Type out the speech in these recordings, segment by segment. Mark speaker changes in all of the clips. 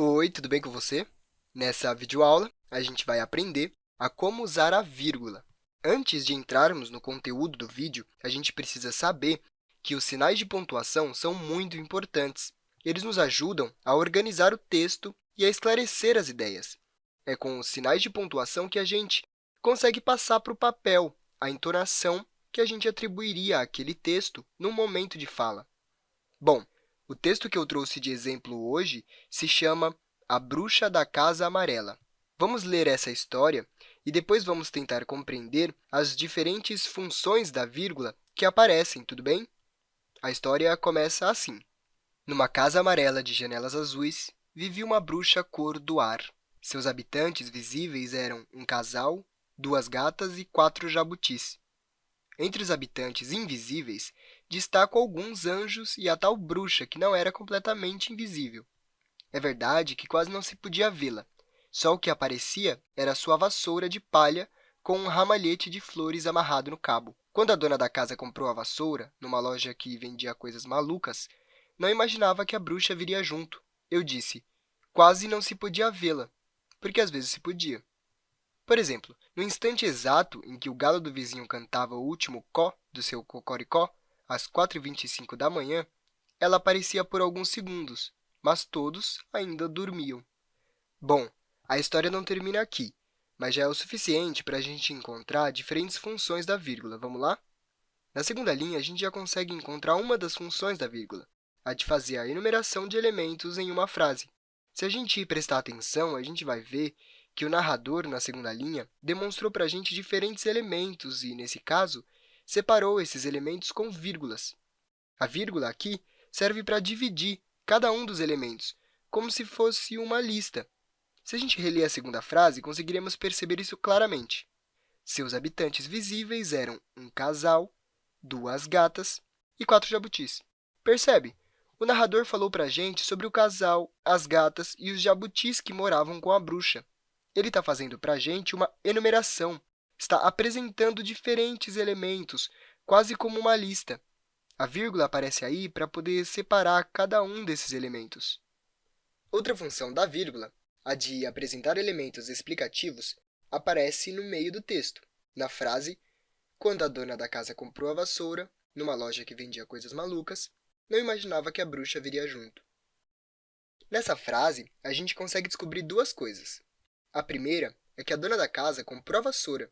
Speaker 1: Oi, tudo bem com você? Nessa videoaula, a gente vai aprender a como usar a vírgula. Antes de entrarmos no conteúdo do vídeo, a gente precisa saber que os sinais de pontuação são muito importantes. Eles nos ajudam a organizar o texto e a esclarecer as ideias. É com os sinais de pontuação que a gente consegue passar para o papel a entonação que a gente atribuiria àquele texto no momento de fala. Bom, o texto que eu trouxe de exemplo hoje se chama A Bruxa da Casa Amarela. Vamos ler essa história e depois vamos tentar compreender as diferentes funções da vírgula que aparecem, tudo bem? A história começa assim. Numa casa amarela de janelas azuis, vivia uma bruxa cor do ar. Seus habitantes visíveis eram um casal, duas gatas e quatro jabutis. Entre os habitantes invisíveis, destaco alguns anjos e a tal bruxa, que não era completamente invisível. É verdade que quase não se podia vê-la. Só o que aparecia era sua vassoura de palha com um ramalhete de flores amarrado no cabo. Quando a dona da casa comprou a vassoura, numa loja que vendia coisas malucas, não imaginava que a bruxa viria junto. Eu disse, quase não se podia vê-la, porque às vezes se podia. Por exemplo, no instante exato em que o galo do vizinho cantava o último có do seu cocoricó, às 4h25 da manhã, ela aparecia por alguns segundos, mas todos ainda dormiam. Bom, a história não termina aqui, mas já é o suficiente para a gente encontrar diferentes funções da vírgula. Vamos lá? Na segunda linha, a gente já consegue encontrar uma das funções da vírgula, a de fazer a enumeração de elementos em uma frase. Se a gente prestar atenção, a gente vai ver que o narrador, na segunda linha, demonstrou para a gente diferentes elementos e, nesse caso, separou esses elementos com vírgulas. A vírgula aqui serve para dividir cada um dos elementos, como se fosse uma lista. Se a gente reler a segunda frase, conseguiremos perceber isso claramente. Seus habitantes visíveis eram um casal, duas gatas e quatro jabutis. Percebe? O narrador falou para a gente sobre o casal, as gatas e os jabutis que moravam com a bruxa ele está fazendo para a gente uma enumeração, está apresentando diferentes elementos, quase como uma lista. A vírgula aparece aí para poder separar cada um desses elementos. Outra função da vírgula, a de apresentar elementos explicativos, aparece no meio do texto, na frase Quando a dona da casa comprou a vassoura, numa loja que vendia coisas malucas, não imaginava que a bruxa viria junto. Nessa frase, a gente consegue descobrir duas coisas. A primeira é que a dona da casa comprou a vassoura,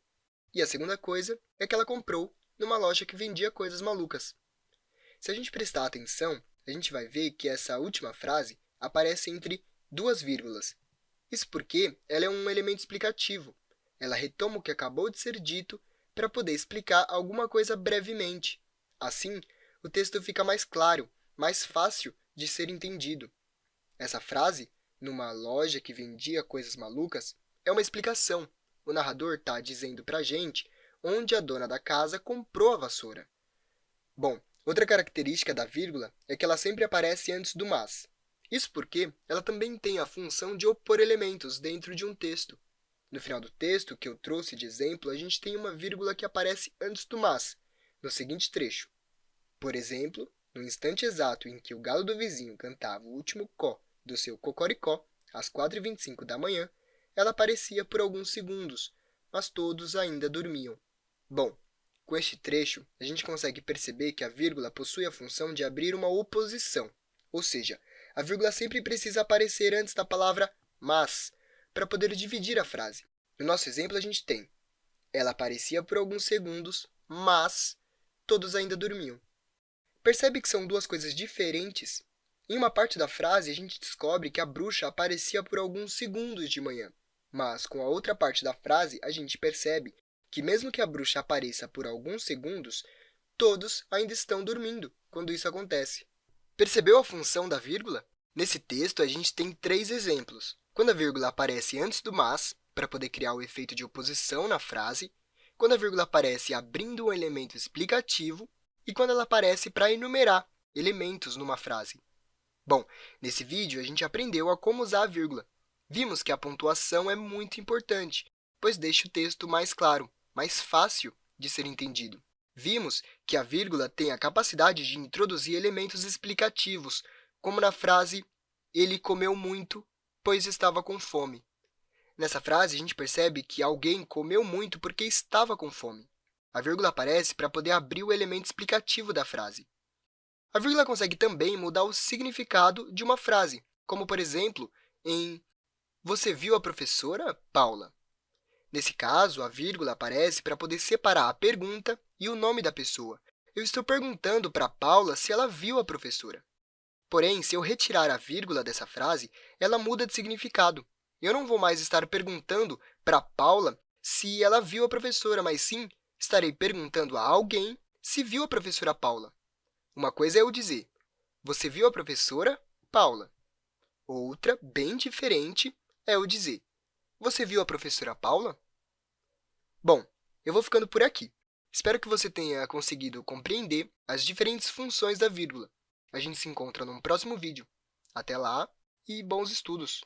Speaker 1: e a segunda coisa é que ela comprou numa loja que vendia coisas malucas. Se a gente prestar atenção, a gente vai ver que essa última frase aparece entre duas vírgulas. Isso porque ela é um elemento explicativo. Ela retoma o que acabou de ser dito para poder explicar alguma coisa brevemente. Assim, o texto fica mais claro, mais fácil de ser entendido. Essa frase numa loja que vendia coisas malucas, é uma explicação. O narrador está dizendo para a gente onde a dona da casa comprou a vassoura. Bom, outra característica da vírgula é que ela sempre aparece antes do mas. Isso porque ela também tem a função de opor elementos dentro de um texto. No final do texto que eu trouxe de exemplo, a gente tem uma vírgula que aparece antes do mas, no seguinte trecho. Por exemplo, no instante exato em que o galo do vizinho cantava o último có do seu cocoricó, às 4h25 da manhã, ela aparecia por alguns segundos, mas todos ainda dormiam. Bom, com este trecho, a gente consegue perceber que a vírgula possui a função de abrir uma oposição, ou seja, a vírgula sempre precisa aparecer antes da palavra mas, para poder dividir a frase. No nosso exemplo, a gente tem ela aparecia por alguns segundos, mas todos ainda dormiam. Percebe que são duas coisas diferentes em uma parte da frase, a gente descobre que a bruxa aparecia por alguns segundos de manhã. Mas, com a outra parte da frase, a gente percebe que, mesmo que a bruxa apareça por alguns segundos, todos ainda estão dormindo quando isso acontece. Percebeu a função da vírgula? Nesse texto, a gente tem três exemplos. Quando a vírgula aparece antes do mas, para poder criar o efeito de oposição na frase, quando a vírgula aparece abrindo um elemento explicativo e quando ela aparece para enumerar elementos numa frase. Bom, nesse vídeo, a gente aprendeu a como usar a vírgula. Vimos que a pontuação é muito importante, pois deixa o texto mais claro, mais fácil de ser entendido. Vimos que a vírgula tem a capacidade de introduzir elementos explicativos, como na frase ele comeu muito pois estava com fome. Nessa frase, a gente percebe que alguém comeu muito porque estava com fome. A vírgula aparece para poder abrir o elemento explicativo da frase. A vírgula consegue também mudar o significado de uma frase, como, por exemplo, em Você viu a professora, Paula? Nesse caso, a vírgula aparece para poder separar a pergunta e o nome da pessoa. Eu estou perguntando para Paula se ela viu a professora. Porém, se eu retirar a vírgula dessa frase, ela muda de significado. Eu não vou mais estar perguntando para Paula se ela viu a professora, mas sim estarei perguntando a alguém se viu a professora Paula. Uma coisa é eu dizer, você viu a professora Paula? Outra, bem diferente, é eu dizer, você viu a professora Paula? Bom, eu vou ficando por aqui. Espero que você tenha conseguido compreender as diferentes funções da vírgula. A gente se encontra num próximo vídeo. Até lá e bons estudos!